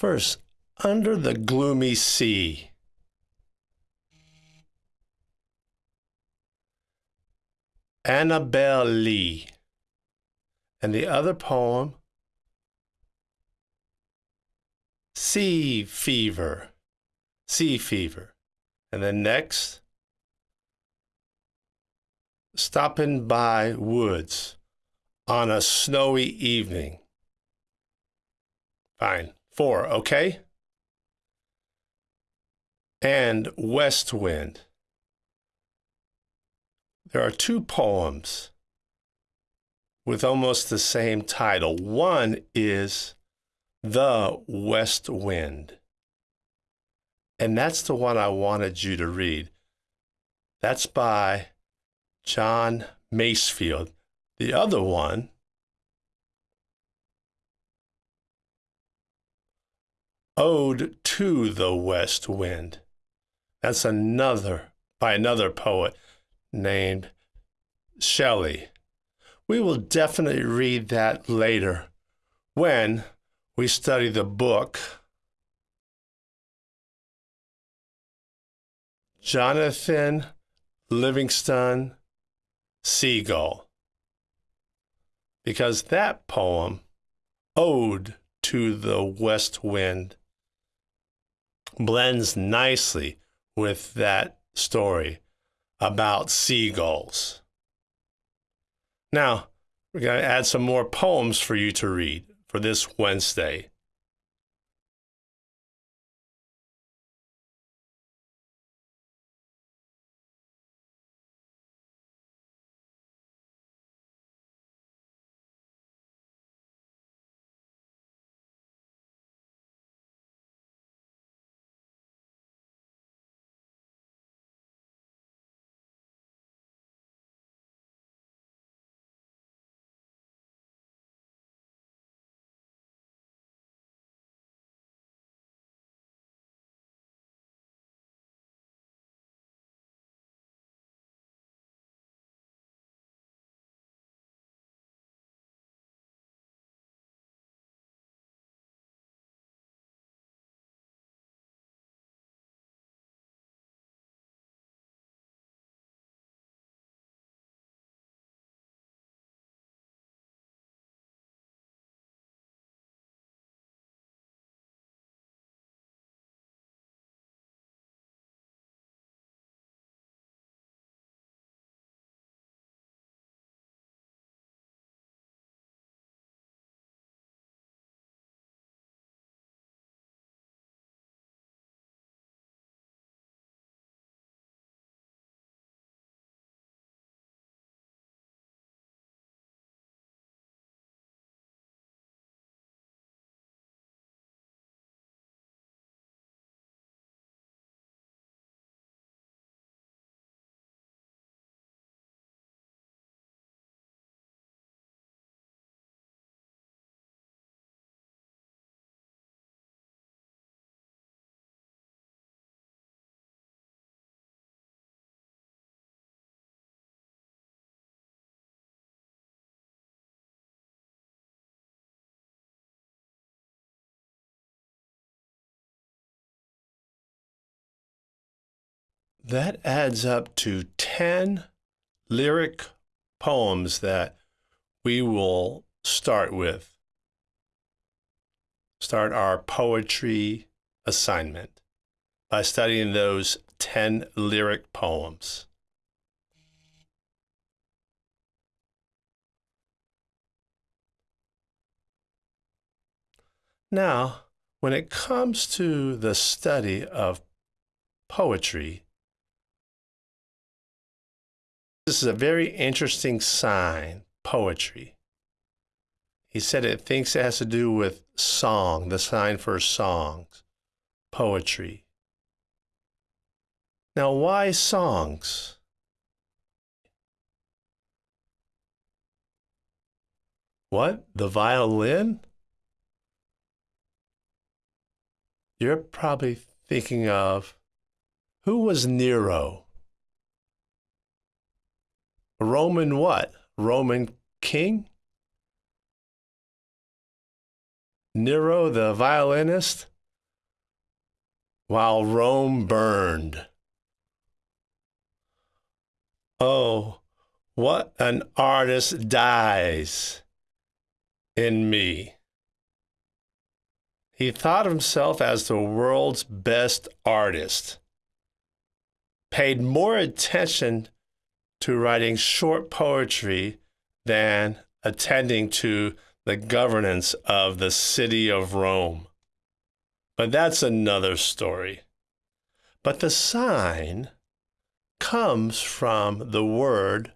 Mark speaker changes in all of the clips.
Speaker 1: First, under the gloomy sea. Annabel Lee. And the other poem, Sea Fever. Sea Fever. And then next, Stopping by Woods on a Snowy Evening. Fine. Four, okay? And West Wind. There are two poems with almost the same title. One is The West Wind. And that's the one I wanted you to read. That's by John Masefield. The other one, Ode to the West Wind. That's another by another poet named Shelley. We will definitely read that later when we study the book Jonathan Livingston Seagull. Because that poem, Ode to the West Wind, blends nicely with that story about seagulls. Now, we're going to add some more poems for you to read for this Wednesday. That adds up to 10 lyric poems that we will start with. Start our poetry assignment by studying those 10 lyric poems. Now, when it comes to the study of poetry, this is a very interesting sign, poetry. He said it thinks it has to do with song, the sign for songs, poetry. Now, why songs? What? The violin? You're probably thinking of who was Nero? Roman what? Roman king? Nero the violinist? While Rome burned. Oh, what an artist dies in me. He thought himself as the world's best artist, paid more attention to writing short poetry than attending to the governance of the city of Rome. But that's another story. But the sign comes from the word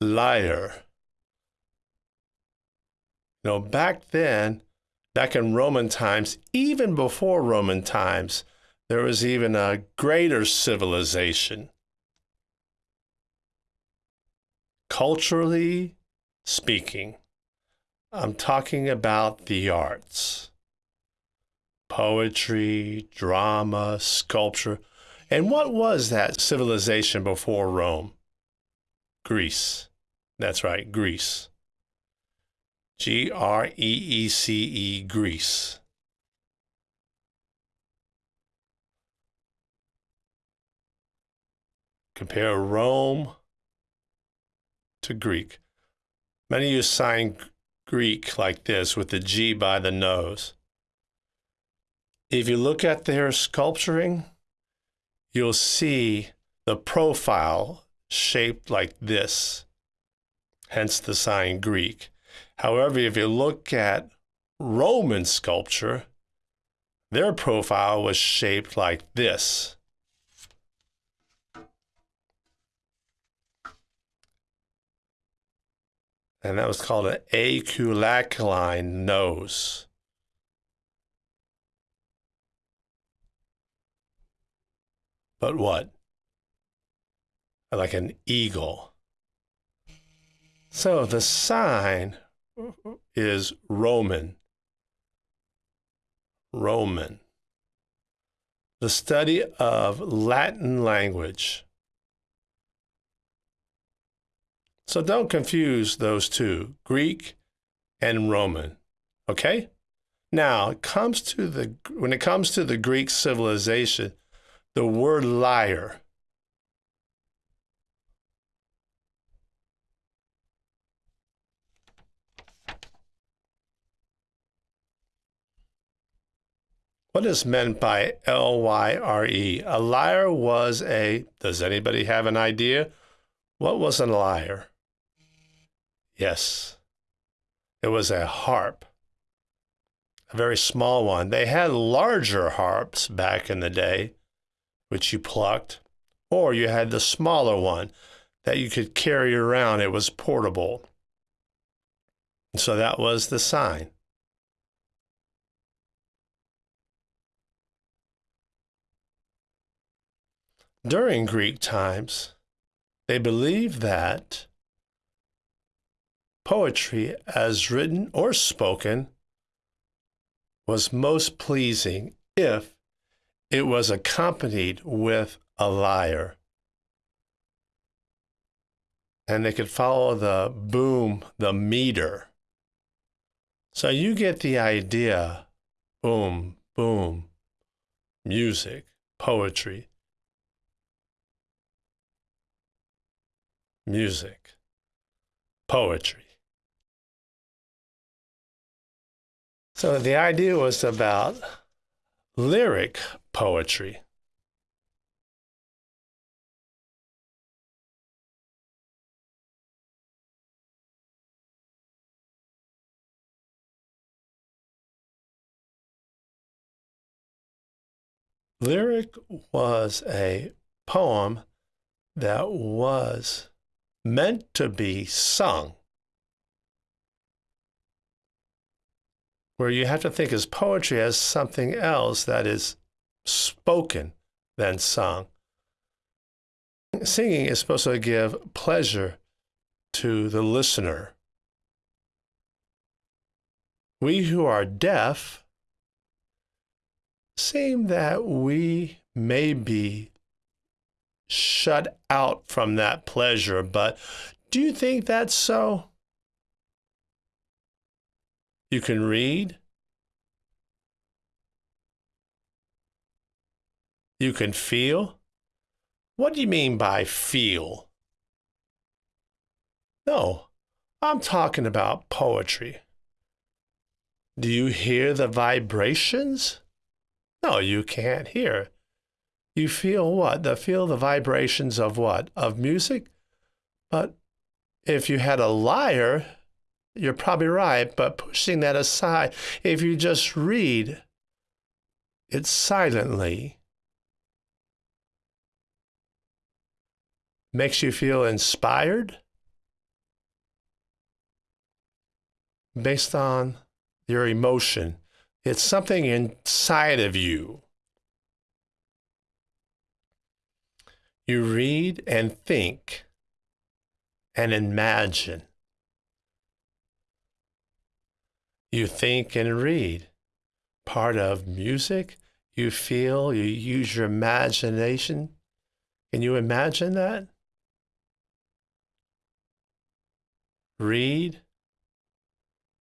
Speaker 1: lyre. Know, back then, back in Roman times, even before Roman times, there was even a greater civilization. Culturally speaking, I'm talking about the arts poetry, drama, sculpture. And what was that civilization before Rome? Greece. That's right, Greece. G R E E C E, Greece. Compare Rome to Greek. Many you sign Greek like this with the G by the nose. If you look at their sculpturing, you'll see the profile shaped like this, hence the sign Greek. However, if you look at Roman sculpture, their profile was shaped like this. And that was called an aculocaline nose. But what? Like an eagle. So the sign is Roman. Roman. The study of Latin language. So don't confuse those two, Greek and Roman. Okay? Now, it comes to the when it comes to the Greek civilization, the word lyre What is meant by L Y R E? A lyre was a, does anybody have an idea? What was a lyre? Yes, it was a harp, a very small one. They had larger harps back in the day, which you plucked, or you had the smaller one that you could carry around. It was portable. So that was the sign. During Greek times, they believed that poetry, as written or spoken, was most pleasing if it was accompanied with a lyre. And they could follow the boom, the meter. So you get the idea boom, boom, music, poetry. music, poetry. So the idea was about lyric poetry. Lyric was a poem that was meant to be sung, where you have to think as poetry as something else that is spoken than sung. Singing is supposed to give pleasure to the listener. We who are deaf seem that we may be shut out from that pleasure. But do you think that's so? You can read. You can feel. What do you mean by feel? No, I'm talking about poetry. Do you hear the vibrations? No, you can't hear. You feel what? The feel the vibrations of what? Of music? But if you had a lyre, you're probably right, but pushing that aside, if you just read it silently, makes you feel inspired based on your emotion. It's something inside of you. You read and think and imagine. You think and read. Part of music, you feel, you use your imagination. Can you imagine that? Read.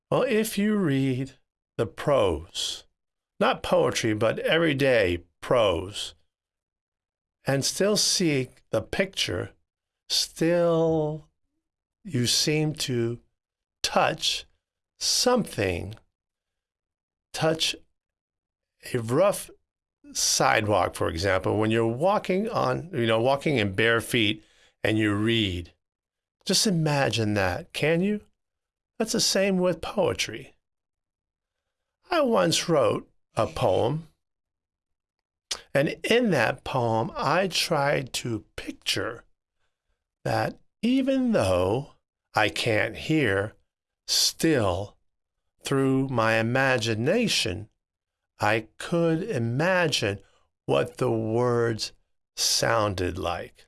Speaker 1: Well, if you read the prose, not poetry, but everyday prose, and still see the picture, still you seem to touch something touch a rough sidewalk, for example, when you're walking on, you know, walking in bare feet and you read, just imagine that, can you? That's the same with poetry. I once wrote a poem, and in that poem, I tried to picture that even though I can't hear, Still, through my imagination, I could imagine what the words sounded like.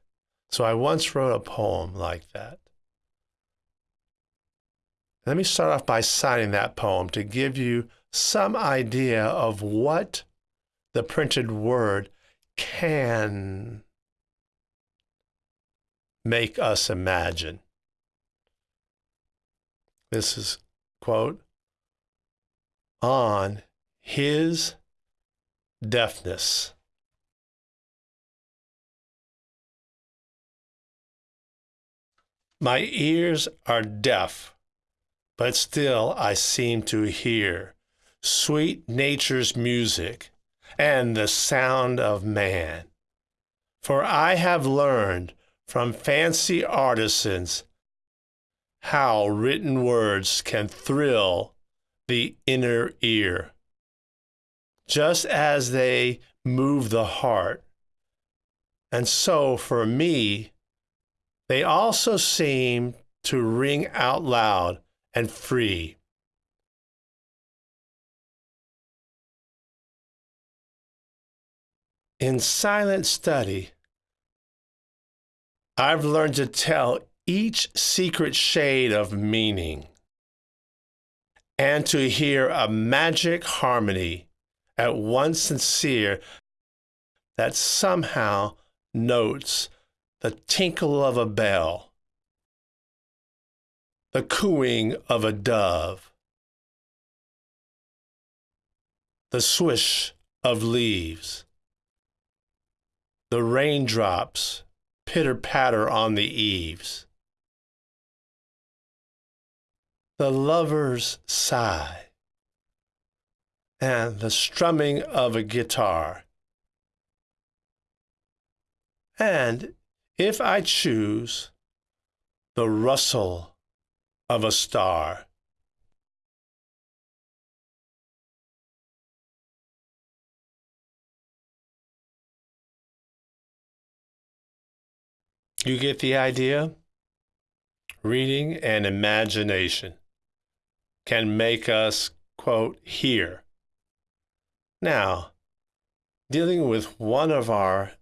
Speaker 1: So I once wrote a poem like that. Let me start off by citing that poem to give you some idea of what the printed word can make us imagine. This is quote on his deafness. My ears are deaf, but still I seem to hear sweet nature's music and the sound of man. For I have learned from fancy artisans how written words can thrill the inner ear, just as they move the heart. And so for me, they also seem to ring out loud and free. In silent study, I've learned to tell each secret shade of meaning and to hear a magic harmony at once sincere that somehow notes the tinkle of a bell, the cooing of a dove, the swish of leaves, the raindrops pitter patter on the eaves. The lover's sigh, and the strumming of a guitar. And if I choose, the rustle of a star. You get the idea? Reading and imagination can make us, quote, hear. Now, dealing with one of our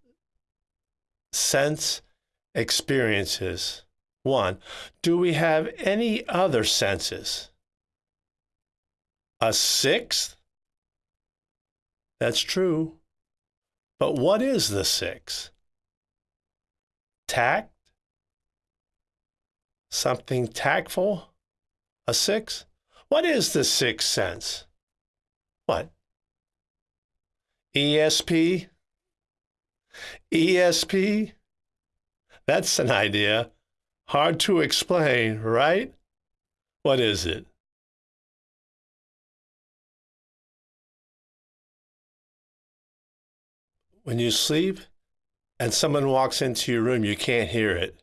Speaker 1: sense experiences, one, do we have any other senses? A sixth? That's true. But what is the sixth? Tact? Something tactful? A sixth? What is the sixth sense? What? ESP? ESP? That's an idea. Hard to explain, right? What is it? When you sleep and someone walks into your room, you can't hear it.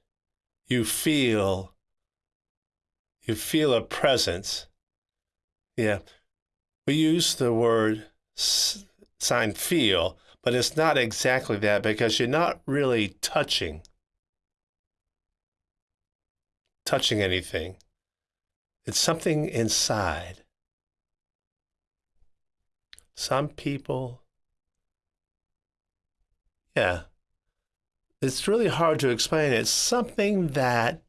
Speaker 1: You feel you feel a presence. Yeah. We use the word sign feel, but it's not exactly that because you're not really touching touching anything. It's something inside. Some people yeah. It's really hard to explain. It's something that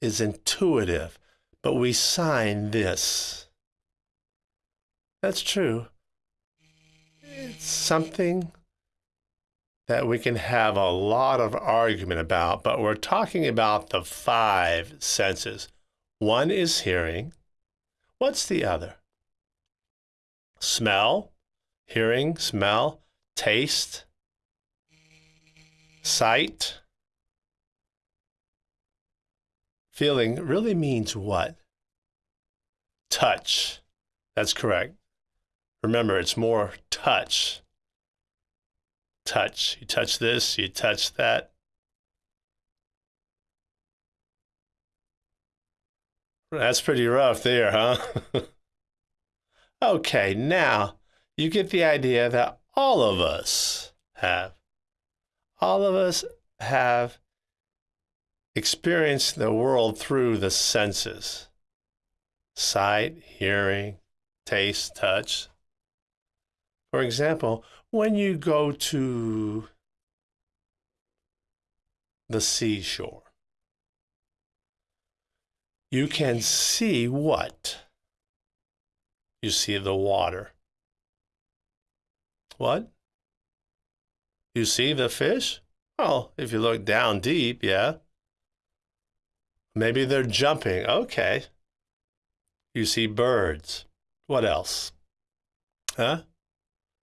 Speaker 1: is intuitive, but we sign this. That's true. It's something that we can have a lot of argument about, but we're talking about the five senses. One is hearing. What's the other? Smell, hearing, smell, taste, sight. Feeling really means what? Touch. That's correct. Remember, it's more touch. Touch. You touch this, you touch that. That's pretty rough there, huh? okay, now you get the idea that all of us have. All of us have experienced the world through the senses sight, hearing, taste, touch. For example, when you go to the seashore, you can see what? You see the water. What? You see the fish? Well, if you look down deep, yeah. Maybe they're jumping. Okay. You see birds. What else? Huh?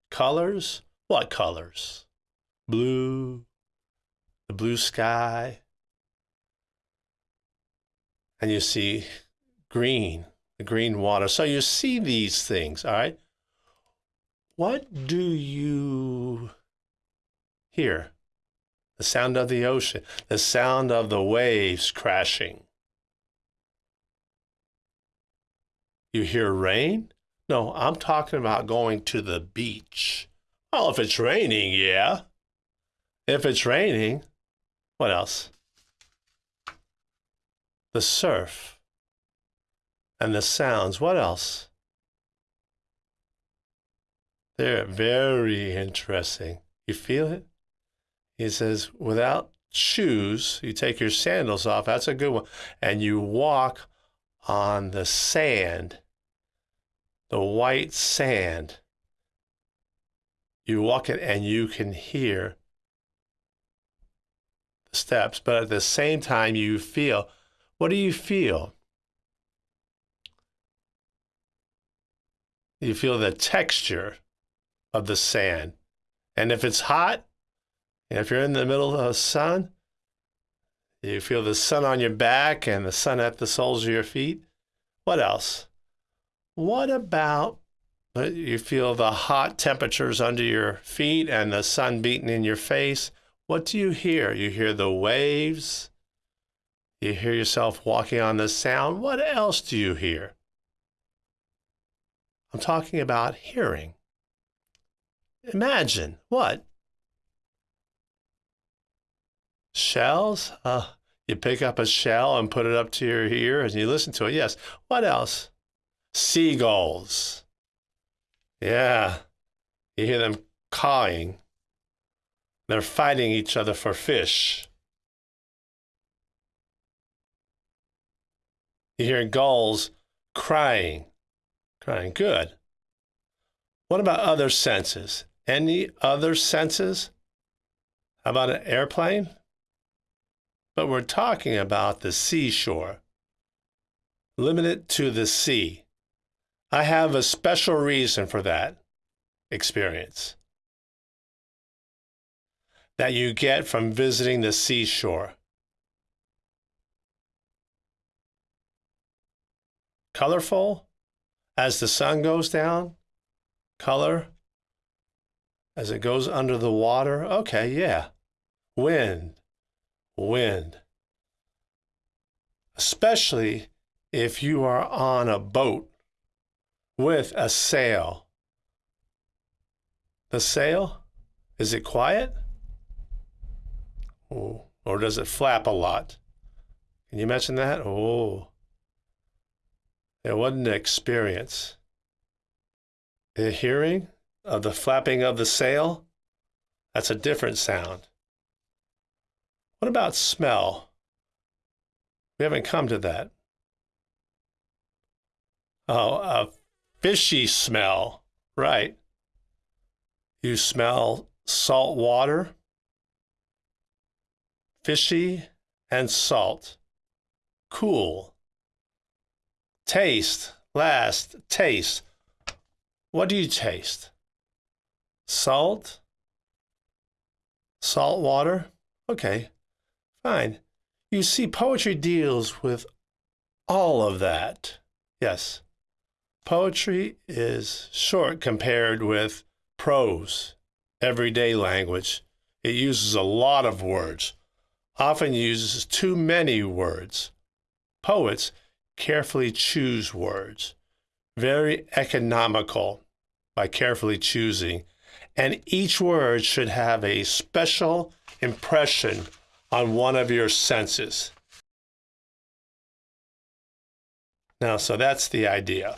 Speaker 1: Colors? What colors? Blue, the blue sky. And you see green, the green water. So you see these things, all right? What do you hear? The sound of the ocean, the sound of the waves crashing. You hear rain? No, I'm talking about going to the beach. Well, if it's raining, yeah. If it's raining, what else? The surf and the sounds. What else? They're very interesting. You feel it? He says, without shoes, you take your sandals off. That's a good one. And you walk on the sand, the white sand. You walk it and you can hear the steps, but at the same time, you feel what do you feel? You feel the texture of the sand. And if it's hot, if you're in the middle of the sun, you feel the sun on your back and the sun at the soles of your feet. What else? What about uh, you feel the hot temperatures under your feet and the sun beating in your face? What do you hear? You hear the waves. You hear yourself walking on the sound. What else do you hear? I'm talking about hearing. Imagine what? Shells? Uh, you pick up a shell and put it up to your ear and you listen to it. Yes. What else? Seagulls. Yeah. You hear them cawing. They're fighting each other for fish. You hear gulls crying. Crying. Good. What about other senses? Any other senses? How about an airplane? But we're talking about the seashore. limited to the sea. I have a special reason for that experience that you get from visiting the seashore. Colorful as the sun goes down, color as it goes under the water. Okay, yeah. Wind, wind. Especially if you are on a boat with a sail. The sail, is it quiet? Oh, or does it flap a lot? Can you imagine that? Oh, it wasn't an experience. The hearing of the flapping of the sail, that's a different sound. What about smell? We haven't come to that. Oh, a fishy smell, right. You smell salt water, fishy, and salt. Cool. Taste, last, taste. What do you taste? Salt? Salt water? Okay, fine. You see, poetry deals with all of that. Yes. Poetry is short compared with prose, everyday language. It uses a lot of words, often uses too many words. Poets carefully choose words, very economical by carefully choosing, and each word should have a special impression on one of your senses. Now, so that's the idea.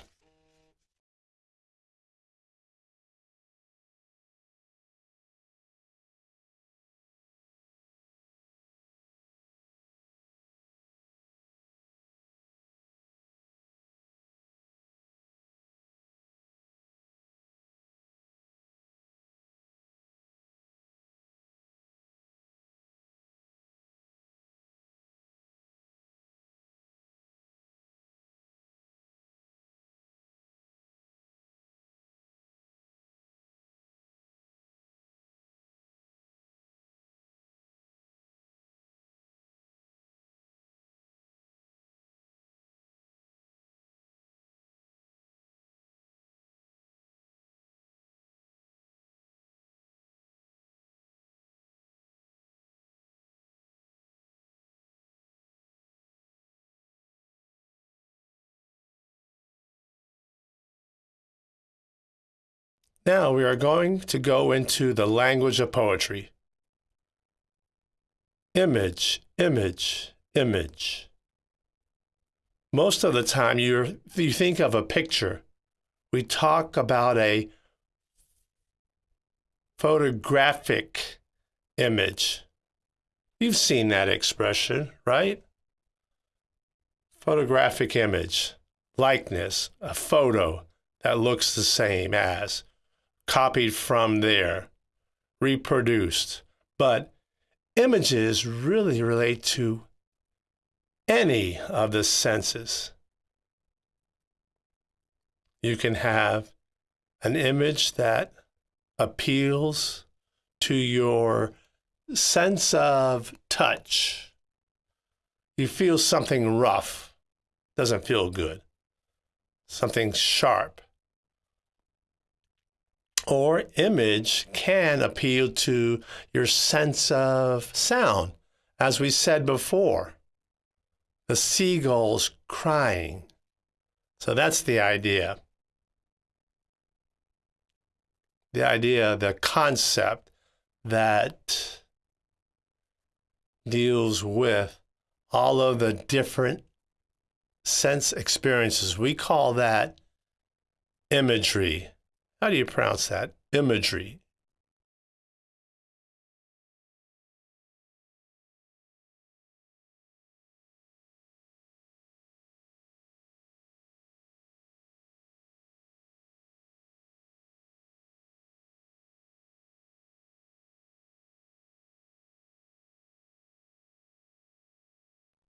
Speaker 1: Now we are going to go into the language of poetry. Image, image, image. Most of the time you you think of a picture. We talk about a photographic image. You've seen that expression, right? Photographic image, likeness, a photo that looks the same as copied from there, reproduced. But images really relate to any of the senses. You can have an image that appeals to your sense of touch. You feel something rough, doesn't feel good. Something sharp, or image can appeal to your sense of sound. As we said before, the seagulls crying. So that's the idea. The idea, the concept that deals with all of the different sense experiences. We call that imagery how do you pronounce that? Imagery.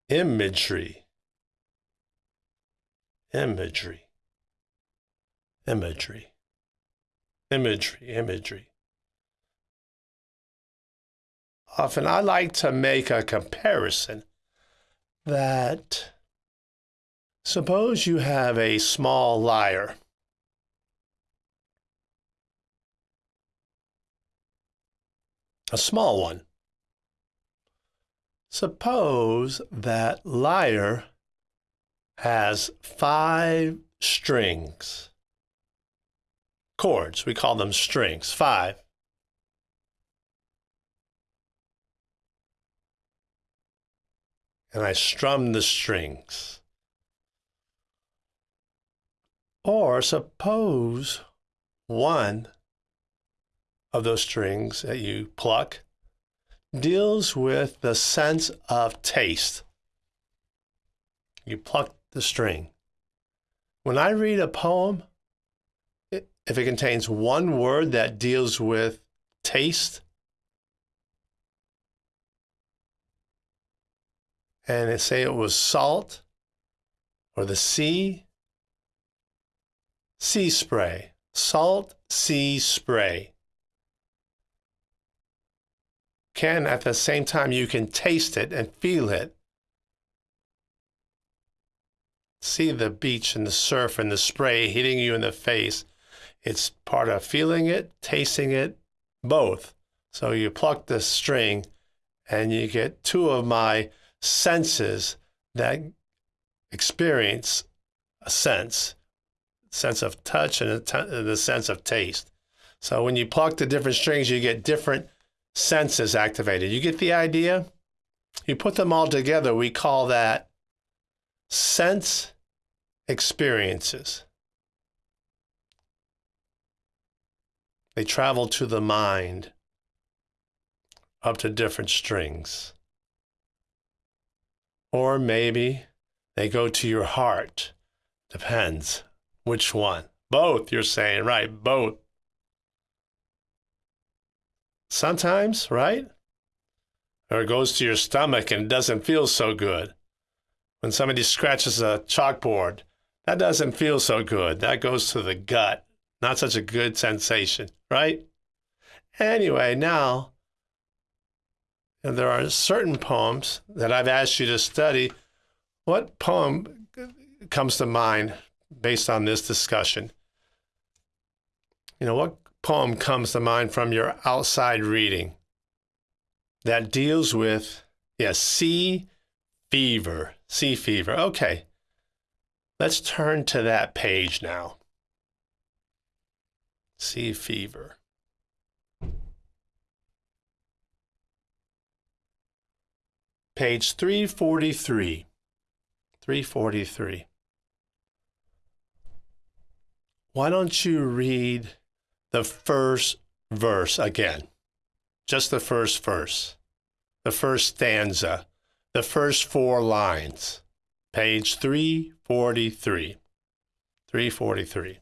Speaker 1: Imagery. imagery, imagery, imagery, imagery. Often I like to make a comparison that suppose you have a small lyre. A small one. Suppose that lyre has five strings. Chords, we call them strings, five. And I strum the strings. Or suppose one of those strings that you pluck deals with the sense of taste. You pluck the string. When I read a poem, if it contains one word that deals with taste, and it say it was salt or the sea, sea spray, salt sea spray. Can at the same time you can taste it and feel it see the beach and the surf and the spray hitting you in the face. It's part of feeling it, tasting it, both. So you pluck the string and you get two of my senses that experience a sense, sense of touch and the sense of taste. So when you pluck the different strings, you get different senses activated. You get the idea? You put them all together, we call that sense experiences. They travel to the mind up to different strings. Or maybe they go to your heart. Depends which one. Both, you're saying, right? Both. Sometimes, right? Or it goes to your stomach and it doesn't feel so good. When somebody scratches a chalkboard that doesn't feel so good. That goes to the gut. Not such a good sensation, right? Anyway, now there are certain poems that I've asked you to study. What poem comes to mind based on this discussion? You know, what poem comes to mind from your outside reading that deals with, yes, sea fever, sea fever. Okay. Let's turn to that page now. Sea fever. Page 343. 343. Why don't you read the first verse again? Just the first verse, the first stanza, the first four lines. Page 343. 343.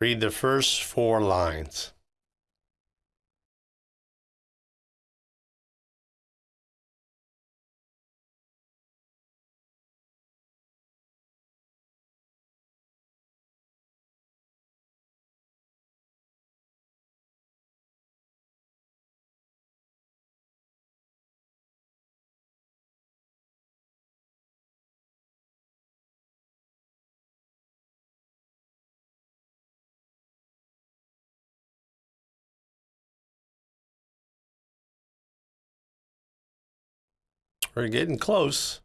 Speaker 1: Read the first four lines. We're getting close.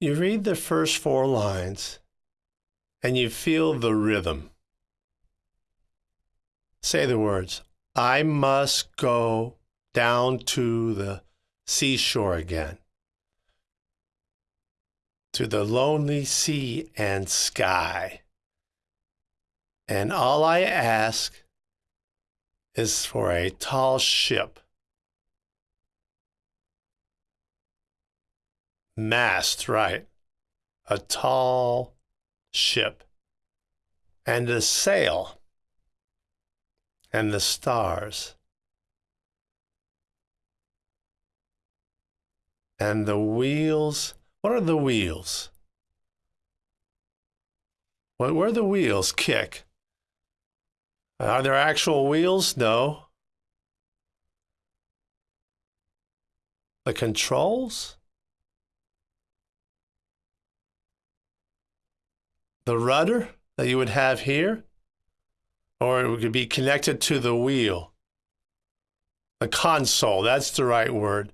Speaker 1: You read the first four lines and you feel the rhythm. Say the words I must go down to the seashore again to the lonely sea and sky. And all I ask is for a tall ship, mast, right? A tall ship. and a sail and the stars and the wheels. What are the wheels? Where the wheels kick? Are there actual wheels? No. The controls? The rudder that you would have here? Or it could be connected to the wheel. The console, that's the right word.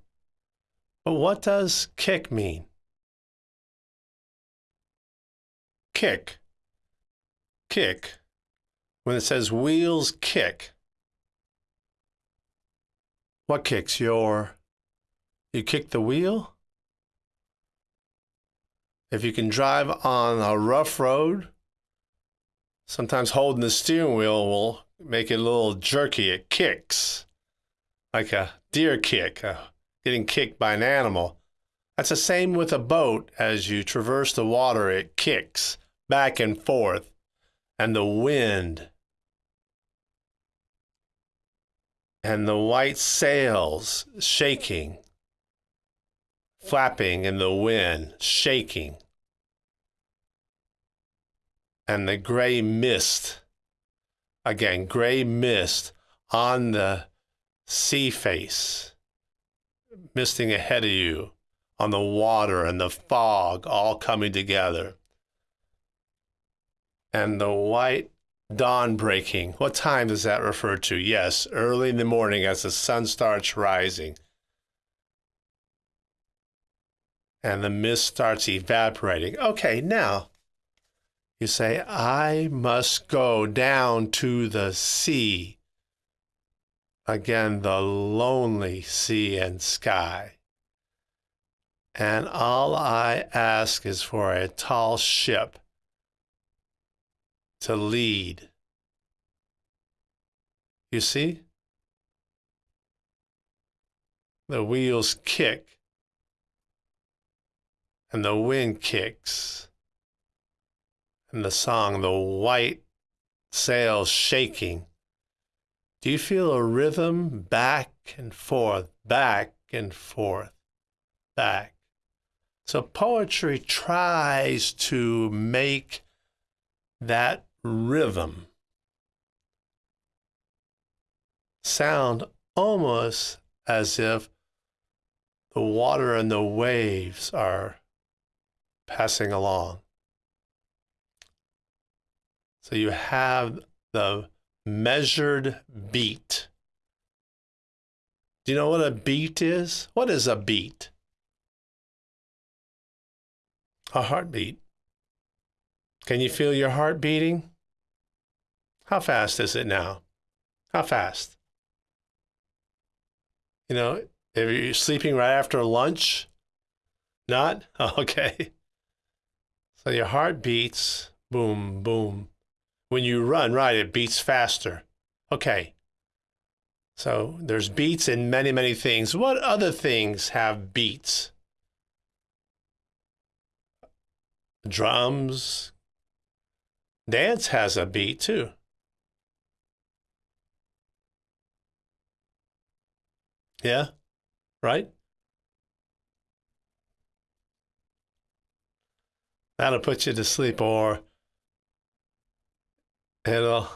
Speaker 1: But what does kick mean? Kick. Kick. When it says wheels kick, what kicks? Your, you kick the wheel? If you can drive on a rough road, sometimes holding the steering wheel will make it a little jerky. It kicks like a deer kick, getting kicked by an animal. That's the same with a boat. As you traverse the water, it kicks back and forth, and the wind and the white sails shaking, flapping in the wind, shaking, and the gray mist, again, gray mist on the sea face, misting ahead of you on the water and the fog all coming together. And the white Dawn breaking. What time does that refer to? Yes, early in the morning as the sun starts rising. And the mist starts evaporating. Okay, now you say, I must go down to the sea. Again, the lonely sea and sky. And all I ask is for a tall ship to lead. You see? The wheels kick and the wind kicks and the song, the white sails shaking. Do you feel a rhythm back and forth, back and forth, back? So poetry tries to make that rhythm sound almost as if the water and the waves are passing along. So you have the measured beat. Do you know what a beat is? What is a beat? A heartbeat. Can you feel your heart beating? How fast is it now? How fast? You know, if you're sleeping right after lunch, not? Okay. So your heart beats, boom, boom. When you run, right, it beats faster. Okay. So there's beats in many, many things. What other things have beats? Drums, Dance has a beat too. Yeah, right? That'll put you to sleep, or it'll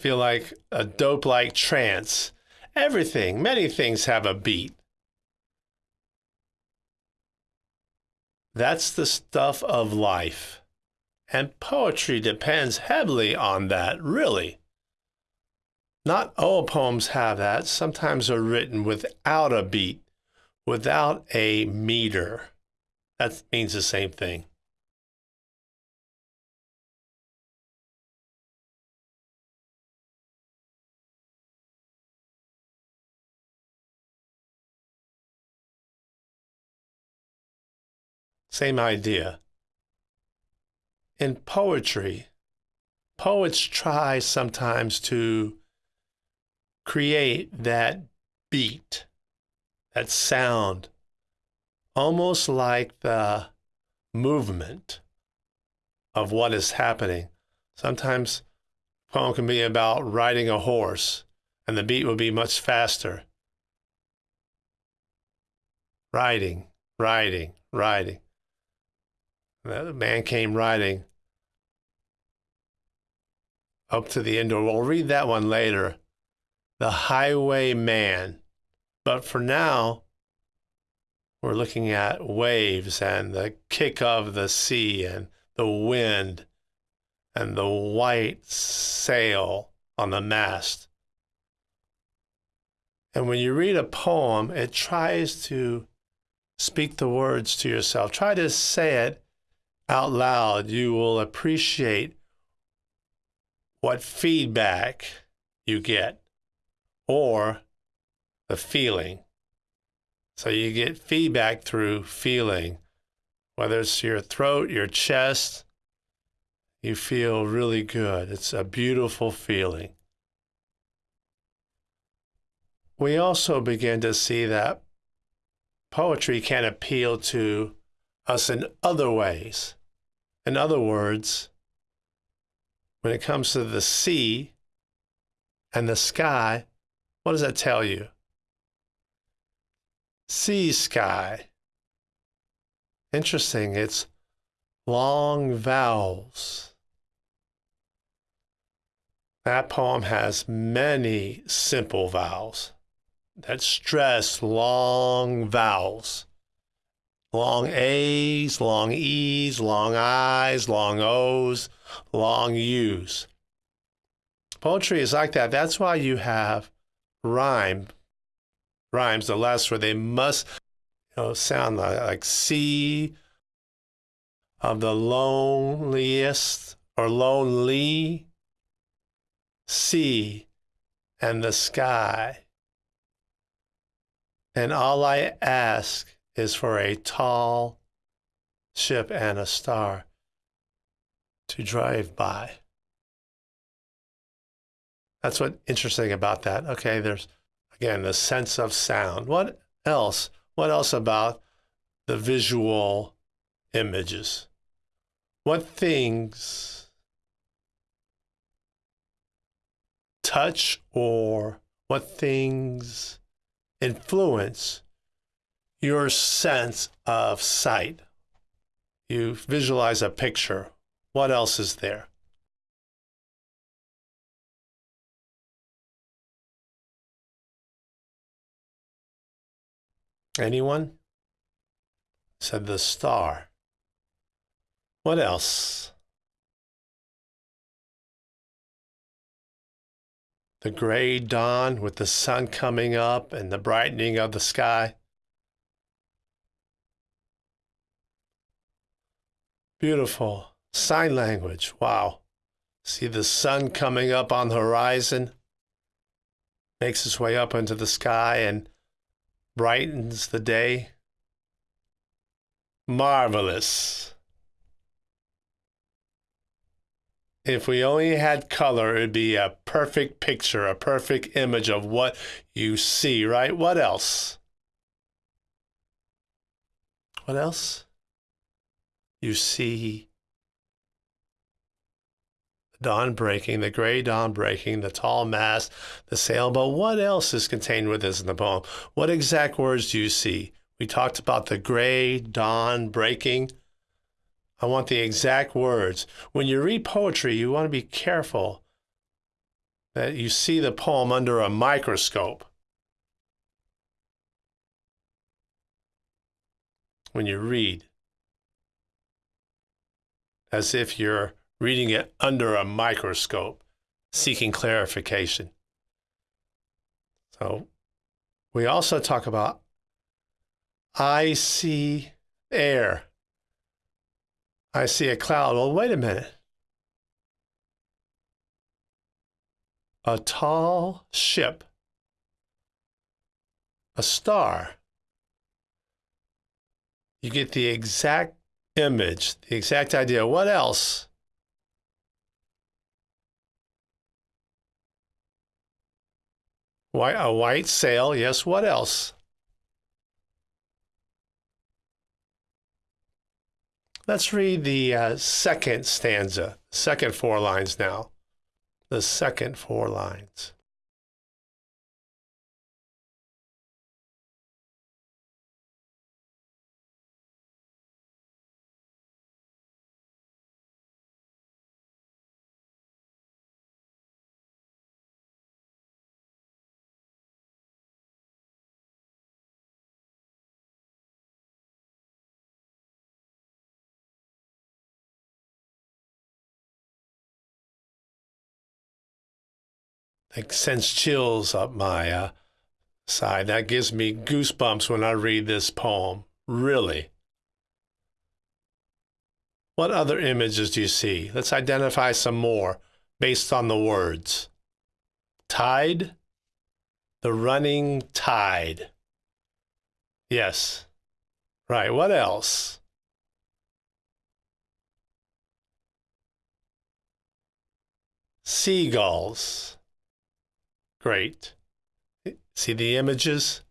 Speaker 1: feel like a dope like trance. Everything, many things have a beat. That's the stuff of life. And poetry depends heavily on that, really. Not all poems have that. Sometimes they're written without a beat, without a meter. That means the same thing. Same idea in poetry, poets try sometimes to create that beat, that sound, almost like the movement of what is happening. Sometimes poem can be about riding a horse, and the beat will be much faster. Riding, riding, riding. The man came riding up to the indoor. We'll read that one later. The Highwayman. But for now, we're looking at waves and the kick of the sea and the wind and the white sail on the mast. And when you read a poem, it tries to speak the words to yourself. Try to say it out loud. You will appreciate what feedback you get or the feeling. So you get feedback through feeling, whether it's your throat, your chest, you feel really good. It's a beautiful feeling. We also begin to see that poetry can appeal to us in other ways. In other words, when it comes to the sea and the sky, what does that tell you? Sea sky. Interesting. It's long vowels. That poem has many simple vowels that stress long vowels. Long A's, long E's, long I's, long O's, long U's. Poetry is like that. That's why you have rhyme, rhymes, the last where they must you know, sound like, like C of the loneliest or lonely, sea and the sky. And all I ask is for a tall ship and a star to drive by. That's what interesting about that. Okay, there's again the sense of sound. What else? What else about the visual images? What things touch or what things influence your sense of sight. You visualize a picture. What else is there? Anyone? Said the star. What else? The gray dawn with the sun coming up and the brightening of the sky. Beautiful. Sign language. Wow. See the sun coming up on the horizon, makes its way up into the sky and brightens the day. Marvelous. If we only had color, it'd be a perfect picture, a perfect image of what you see, right? What else? What else? you see dawn breaking, the gray dawn breaking, the tall mast, the sailboat. What else is contained with this in the poem? What exact words do you see? We talked about the gray dawn breaking. I want the exact words. When you read poetry, you want to be careful that you see the poem under a microscope. When you read, as if you're reading it under a microscope, seeking clarification. So we also talk about I see air. I see a cloud. Well, wait a minute. A tall ship, a star. You get the exact image, the exact idea. What else? White, a white sail, yes. What else? Let's read the uh, second stanza, second four lines now. the second four lines. That sends chills up my uh, side. That gives me goosebumps when I read this poem. Really. What other images do you see? Let's identify some more based on the words. Tide, the running tide. Yes. Right. What else? Seagulls. Great. See the images?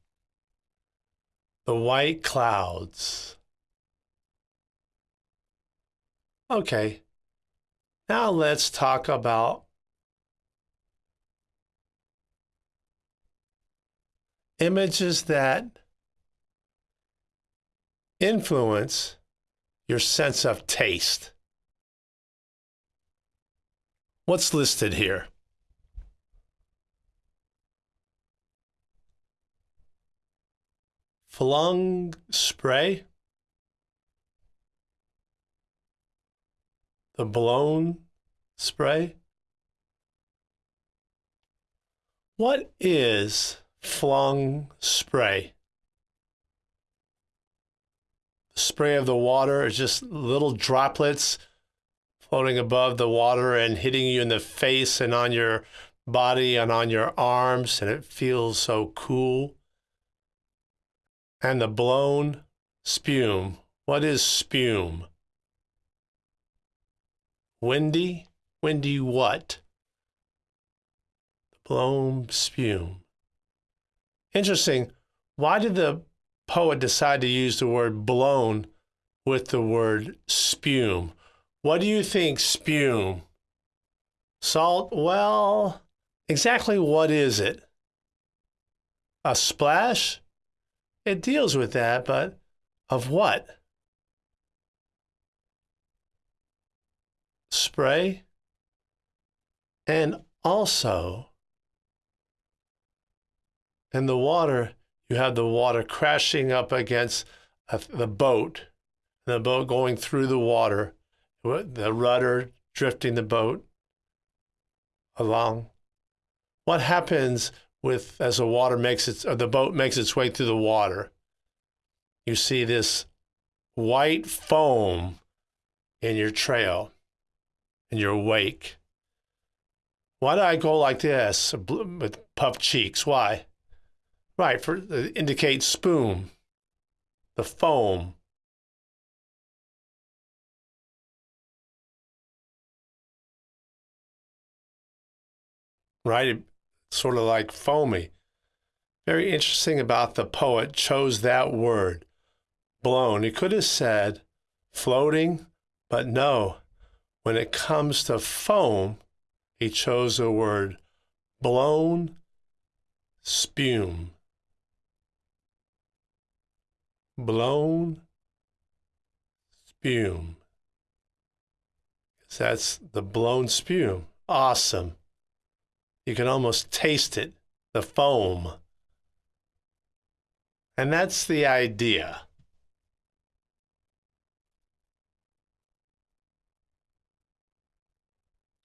Speaker 1: The white clouds. Okay. Now let's talk about images that influence your sense of taste. What's listed here? Flung spray, the blown spray. What is flung spray? The spray of the water is just little droplets floating above the water and hitting you in the face and on your body and on your arms, and it feels so cool and the blown spume. What is spume? Windy? Windy what? Blown spume. Interesting. Why did the poet decide to use the word blown with the word spume? What do you think, spume? Salt? Well, exactly what is it? A splash? It deals with that, but of what? Spray. And also, in the water, you have the water crashing up against the boat, the boat going through the water, the rudder drifting the boat along. What happens with as the water makes its or the boat makes its way through the water. You see this white foam in your trail, in your wake. Why do I go like this with puffed cheeks? Why? Right, for uh, indicate spume, the foam. Right, sort of like foamy. Very interesting about the poet chose that word, blown. He could have said floating, but no. When it comes to foam, he chose the word blown spume. Blown spume. That's the blown spume. Awesome. You can almost taste it, the foam. And that's the idea.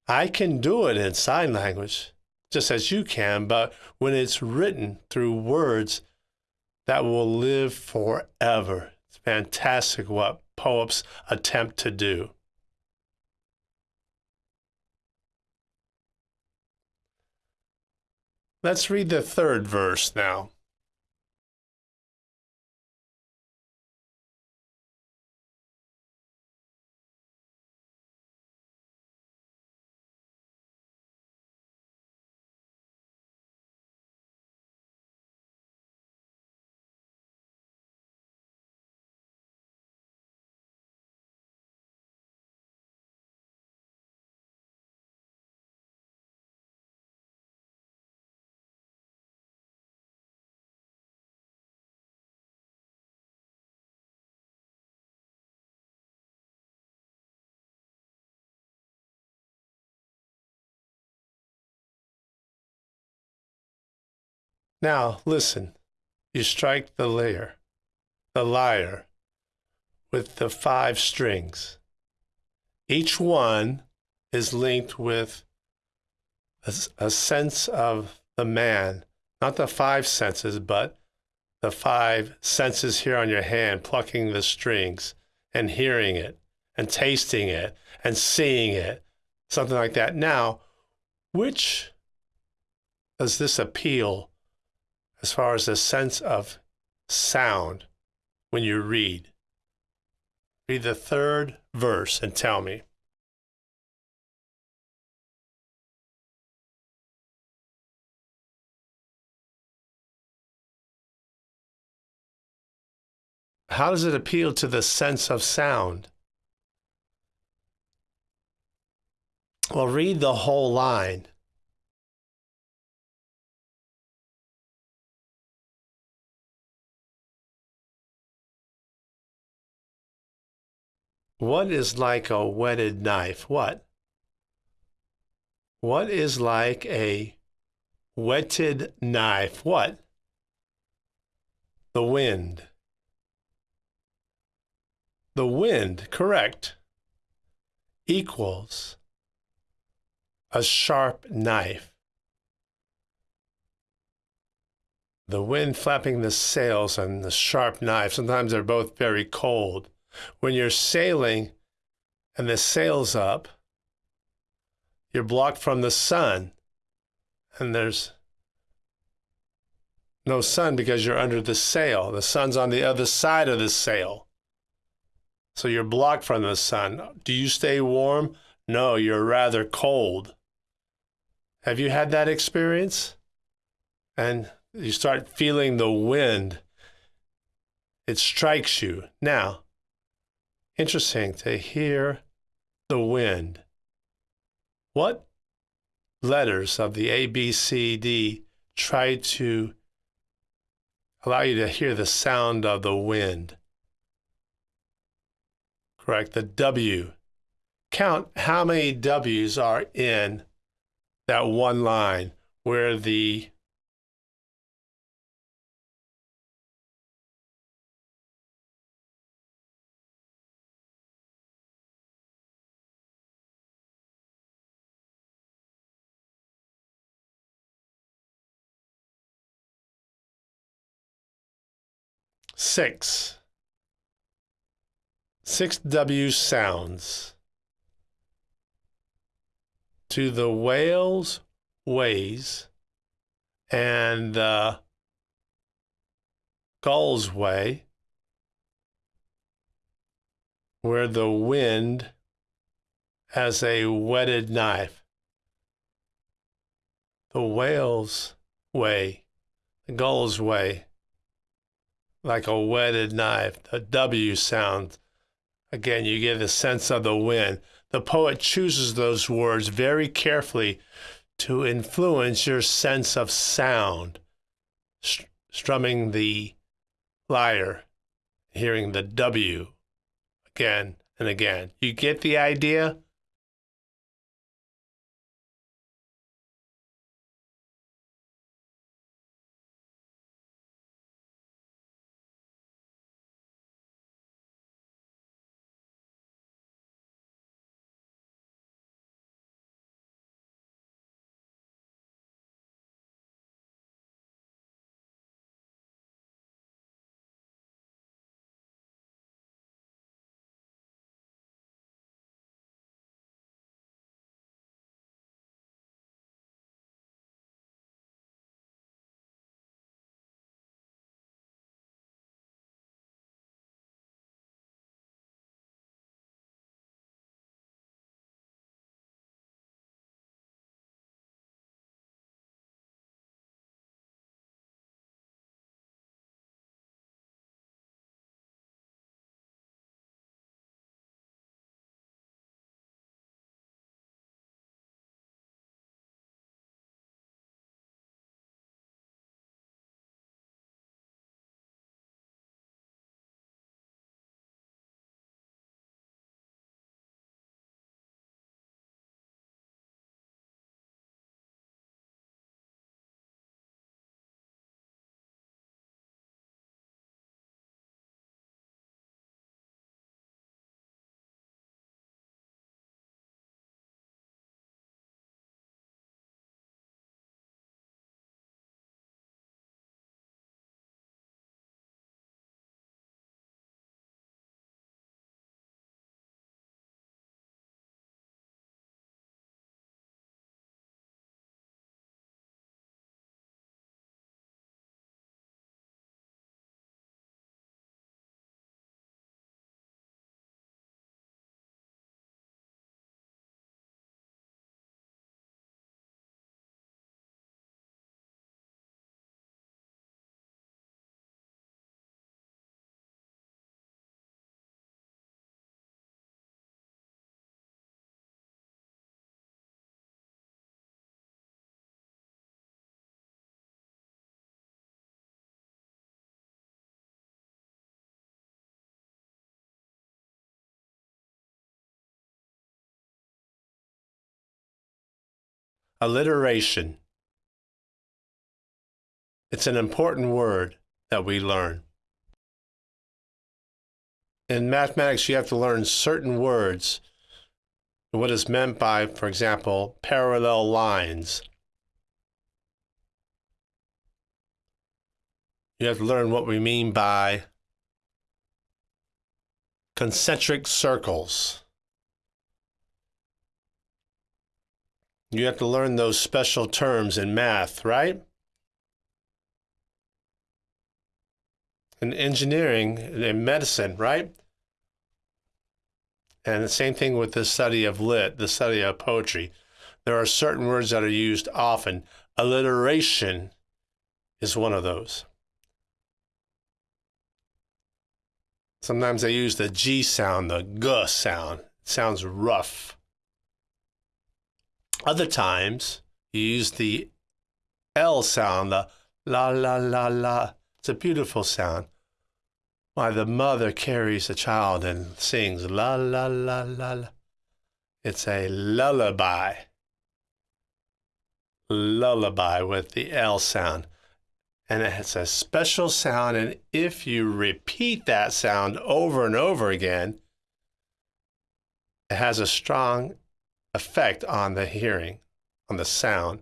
Speaker 1: I can do it in sign language, just as you can, but when it's written through words that will live forever, it's fantastic what poets attempt to do. Let's read the third verse now. Now, listen. You strike the lyre, the lyre, with the five strings. Each one is linked with a, a sense of the man, not the five senses, but the five senses here on your hand, plucking the strings and hearing it and tasting it and seeing it, something like that. Now, which does this appeal as far as the sense of sound when you read? Read the third verse and tell me. How does it appeal to the sense of sound? Well, read the whole line. What is like a whetted knife? What? What is like a whetted knife? What? The wind. The wind, correct, equals a sharp knife. The wind flapping the sails and the sharp knife, sometimes they're both very cold. When you're sailing and the sail's up, you're blocked from the sun, and there's no sun because you're under the sail. The sun's on the other side of the sail. So you're blocked from the sun. Do you stay warm? No, you're rather cold. Have you had that experience? And you start feeling the wind. It strikes you. Now, interesting to hear the wind. What letters of the A, B, C, D try to allow you to hear the sound of the wind? Correct. The W. Count how many W's are in that one line where the six six W sounds to the whale's ways and the gull's way, where the wind has a whetted knife. The whale's way, the gull's way, like a whetted knife. The W sound Again, you get a sense of the wind. The poet chooses those words very carefully to influence your sense of sound, strumming the lyre, hearing the W again and again. You get the idea? Alliteration. It's an important word that we learn. In mathematics, you have to learn certain words. What is meant by, for example, parallel lines. You have to learn what we mean by concentric circles. You have to learn those special terms in math, right? In engineering, in medicine, right? And the same thing with the study of lit, the study of poetry. There are certain words that are used often. Alliteration is one of those. Sometimes they use the G sound, the G sound. It sounds rough. Other times, you use the L sound, the la la la la. It's a beautiful sound. Why the mother carries the child and sings la la la la la. It's a lullaby. Lullaby with the L sound and it has a special sound. And if you repeat that sound over and over again, it has a strong effect on the hearing, on the sound.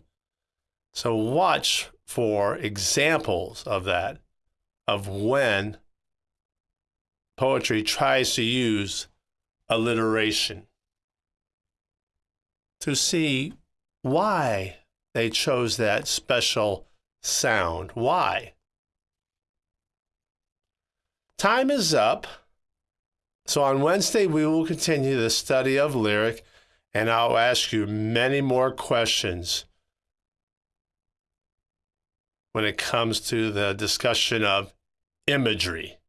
Speaker 1: So watch for examples of that, of when poetry tries to use alliteration to see why they chose that special sound. Why? Time is up. So on Wednesday, we will continue the study of lyric, and I'll ask you many more questions when it comes to the discussion of imagery.